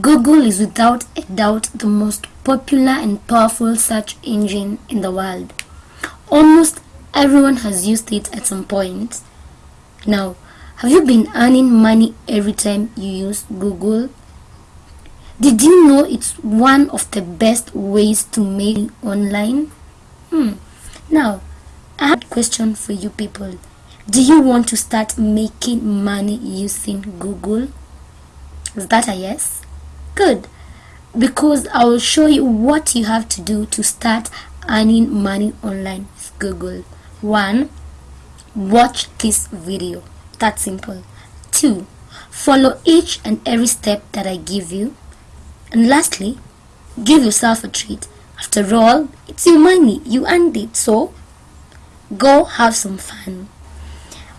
Google is without a doubt the most popular and powerful search engine in the world. Almost everyone has used it at some point. Now, have you been earning money every time you use Google? Did you know it's one of the best ways to make online? Hmm. Now, I have a question for you people. Do you want to start making money using Google? Is that a yes? Good. Because I will show you what you have to do to start earning money online with Google. 1. Watch this video. That simple. 2. Follow each and every step that I give you. And lastly, give yourself a treat. After all, it's your money. You earned it. So, go have some fun.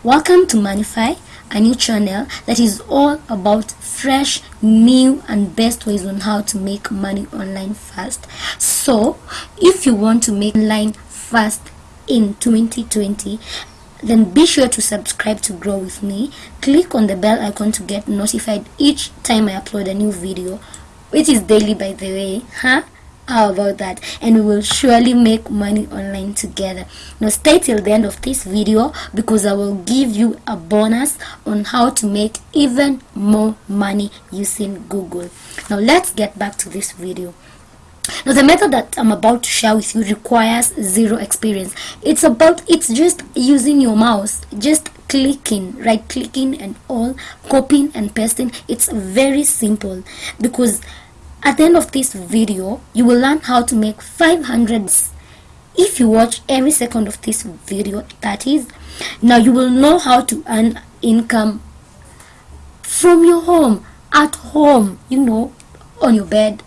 Welcome to Moneyfy, a new channel that is all about fresh, new and best ways on how to make money online fast. So, if you want to make online fast in 2020, then be sure to subscribe to grow with me. Click on the bell icon to get notified each time I upload a new video, which is daily by the way, huh? How about that? And we will surely make money online together. Now stay till the end of this video because I will give you a bonus on how to make even more money using Google. Now let's get back to this video. Now the method that I'm about to share with you requires zero experience. It's about, it's just using your mouse, just clicking, right clicking and all, copying and pasting. It's very simple because at the end of this video, you will learn how to make 500 if you watch every second of this video, that is. Now you will know how to earn income from your home, at home, you know, on your bed,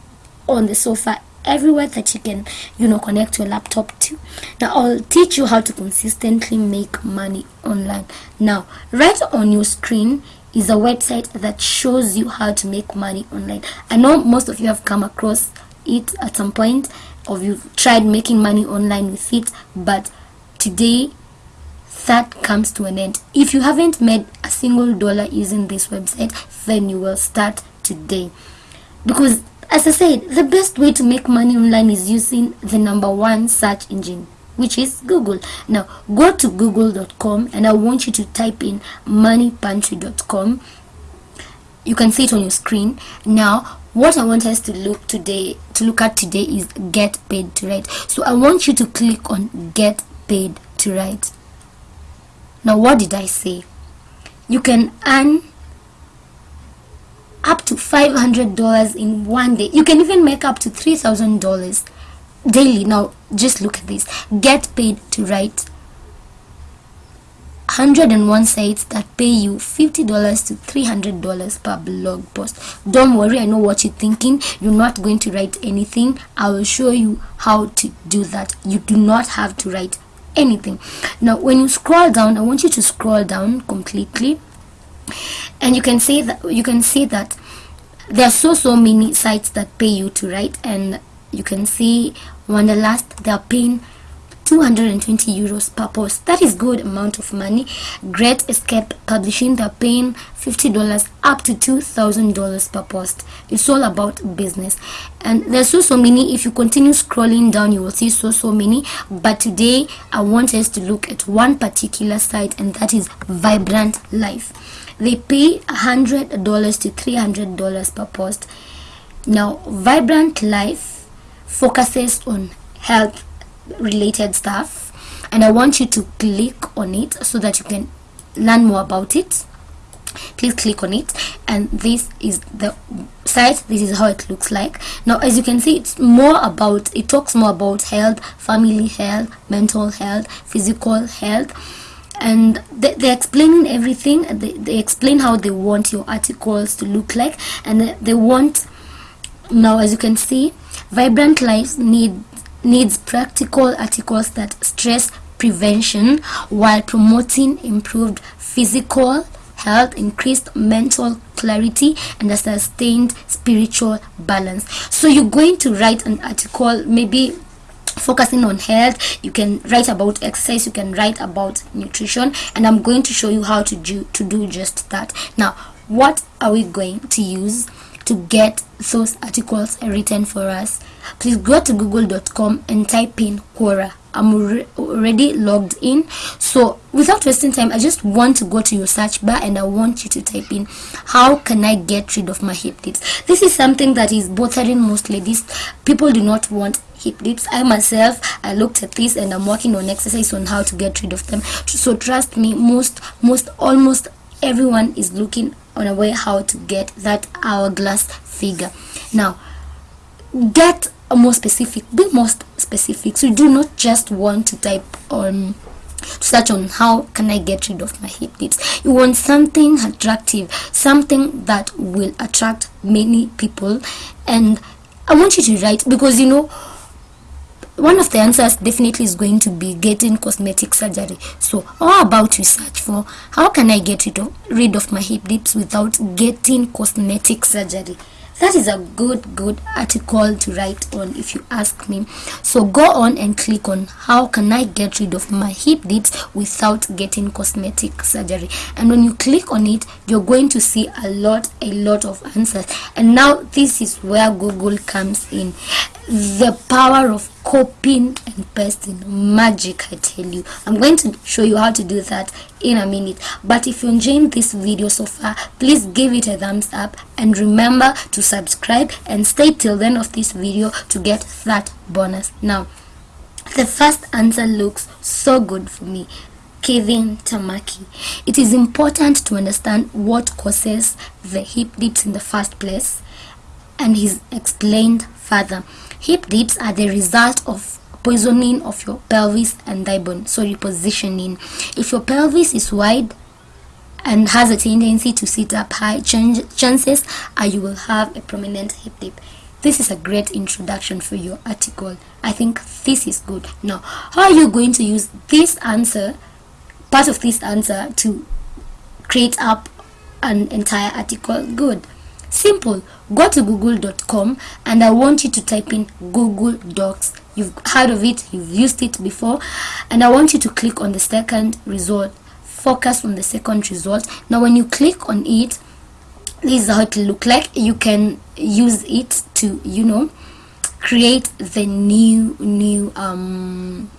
on the sofa, everywhere that you can, you know, connect your laptop to. Now I'll teach you how to consistently make money online. Now, right on your screen, is a website that shows you how to make money online. I know most of you have come across it at some point or you've tried making money online with it, but today that comes to an end. If you haven't made a single dollar using this website, then you will start today. Because as I said, the best way to make money online is using the number one search engine which is Google. Now go to google.com and I want you to type in moneypantry.com. You can see it on your screen. Now what I want us to look today to look at today is get paid to write. So I want you to click on get paid to write. Now what did I say? You can earn up to $500 in one day. You can even make up to $3,000 daily. Now just look at this. Get paid to write 101 sites that pay you $50 to $300 per blog post. Don't worry i know what you're thinking. You're not going to write anything. I will show you how to do that. You do not have to write anything. Now when you scroll down i want you to scroll down completely. And you can see that you can see that there are so so many sites that pay you to write and you can see Wanderlust they are paying 220 euros per post. That is good amount of money. Great escape publishing they're paying 50 dollars up to 2000 dollars per post. It's all about business. And there's so so many. If you continue scrolling down you will see so so many. But today i want us to look at one particular site and that is vibrant life. They pay 100 dollars to 300 dollars per post. Now vibrant life focuses on health related stuff and I want you to click on it so that you can learn more about it. Please click on it and this is the site this is how it looks like. Now as you can see it's more about it talks more about health family health mental health physical health and they, they're explaining everything. They, they explain how they want your articles to look like and they want now as you can see vibrant lives need needs practical articles that stress prevention while promoting improved physical health increased mental clarity and a sustained spiritual balance. So you're going to write an article maybe focusing on health. You can write about exercise you can write about nutrition and i'm going to show you how to do to do just that. Now what are we going to use to get those articles written for us please go to google.com and type in quora. I'm already logged in. So without wasting time i just want to go to your search bar and i want you to type in how can i get rid of my hip dips? This is something that is bothering most ladies. People do not want hip dips. I myself i looked at this and i'm working on exercise on how to get rid of them. So trust me most most almost everyone is looking on a way how to get that hourglass figure now get more specific be more specific so you do not just want to type um, on search on how can I get rid of my hip dips. You want something attractive, something that will attract many people. And I want you to write because you know one of the answers definitely is going to be getting cosmetic surgery. So how about you search for how can i get rid of, rid of my hip dips without getting cosmetic surgery? That is a good good article to write on if you ask me. So go on and click on how can i get rid of my hip dips without getting cosmetic surgery. And when you click on it you're going to see a lot a lot of answers. And now this is where google comes in the power of copying and pasting. Magic i tell you. I'm going to show you how to do that in a minute. But if you enjoyed this video so far please give it a thumbs up and remember to subscribe and stay till the end of this video to get that bonus. Now the first answer looks so good for me. Kevin Tamaki. It is important to understand what causes the hip dips in the first place and he's explained further. Hip dips are the result of poisoning of your pelvis and thigh bone, so repositioning. If your pelvis is wide and has a tendency to sit up high, chances are you will have a prominent hip dip. This is a great introduction for your article. I think this is good. Now, how are you going to use this answer, part of this answer, to create up an entire article? Good. Simple. Go to google.com and I want you to type in Google Docs. You've heard of it, you've used it before, and I want you to click on the second result. Focus on the second result. Now, when you click on it, this is how it look like. You can use it to, you know, create the new new um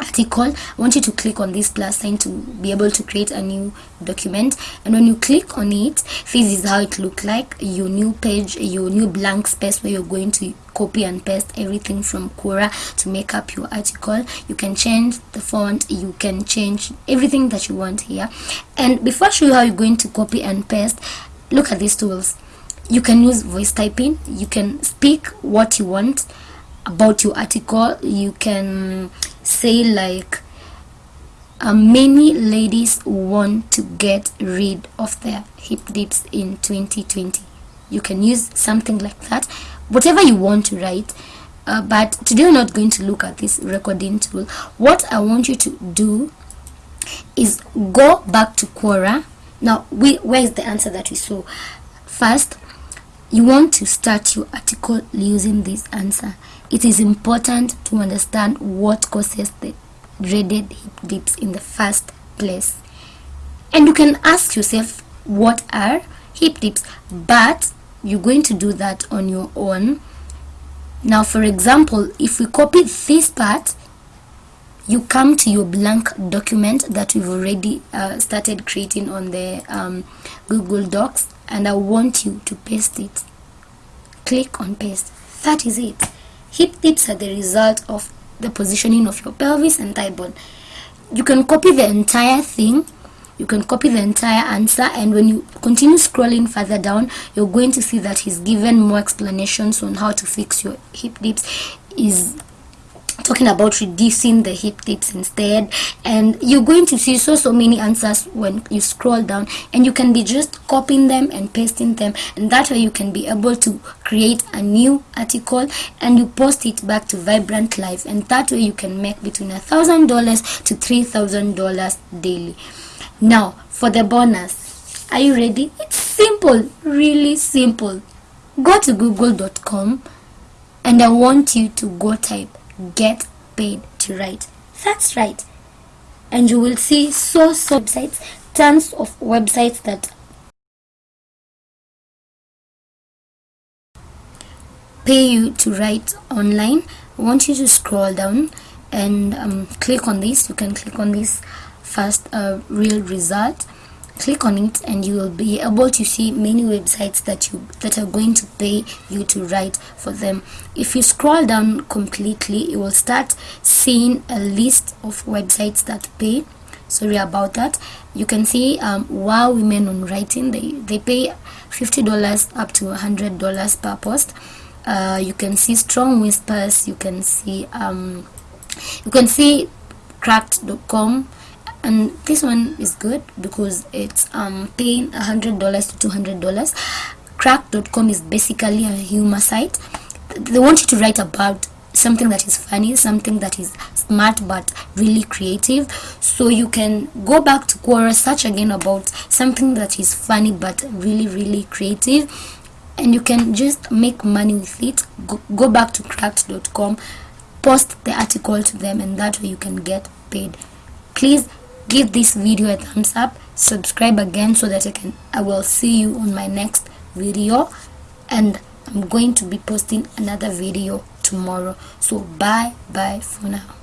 article i want you to click on this plus sign to be able to create a new document. And when you click on it this is how it look like your new page your new blank space where you're going to copy and paste everything from Quora to make up your article. You can change the font you can change everything that you want here. And before I show you how you're going to copy and paste look at these tools. You can use voice typing you can speak what you want about your article you can say like uh, many ladies want to get rid of their hip dips in 2020 you can use something like that. Whatever you want to write uh, but today we're not going to look at this recording tool. What i want you to do is go back to quora. Now we where is the answer that we saw? First you want to start your article using this answer it is important to understand what causes the dreaded hip dips in the first place. And you can ask yourself, what are hip dips? But you're going to do that on your own. Now, for example, if we copy this part, you come to your blank document that we've already uh, started creating on the um, Google Docs and I want you to paste it. Click on paste. That is it. Hip dips are the result of the positioning of your pelvis and thigh bone. You can copy the entire thing you can copy the entire answer and when you continue scrolling further down you're going to see that he's given more explanations on how to fix your hip dips is talking about reducing the hip dips instead. And you're going to see so so many answers when you scroll down. And you can be just copying them and pasting them. And that way you can be able to create a new article and you post it back to vibrant life. And that way you can make between a thousand dollars to three thousand dollars daily. Now for the bonus are you ready? It's simple really simple. Go to google.com and i want you to go type get paid to write. That's right. And you will see so so websites, tons of websites that pay you to write online I want you to scroll down and um, click on this you can click on this first uh, real result click on it and you will be able to see many websites that you that are going to pay you to write for them. If you scroll down completely you will start seeing a list of websites that pay. Sorry about that. You can see um, wow women on writing. They they pay $50 up to $100 per post. Uh, you can see strong whispers. You can see um, you can see cracked.com and this one is good because it's um paying a hundred dollars to two hundred dollars. Cracked.com is basically a humor site. They want you to write about something that is funny something that is smart but really creative. So you can go back to quora search again about something that is funny but really really creative and you can just make money with it. Go, go back to cracked.com post the article to them and that way you can get paid. Please give this video a thumbs up subscribe again so that I can I will see you on my next video. And I'm going to be posting another video tomorrow. So bye bye for now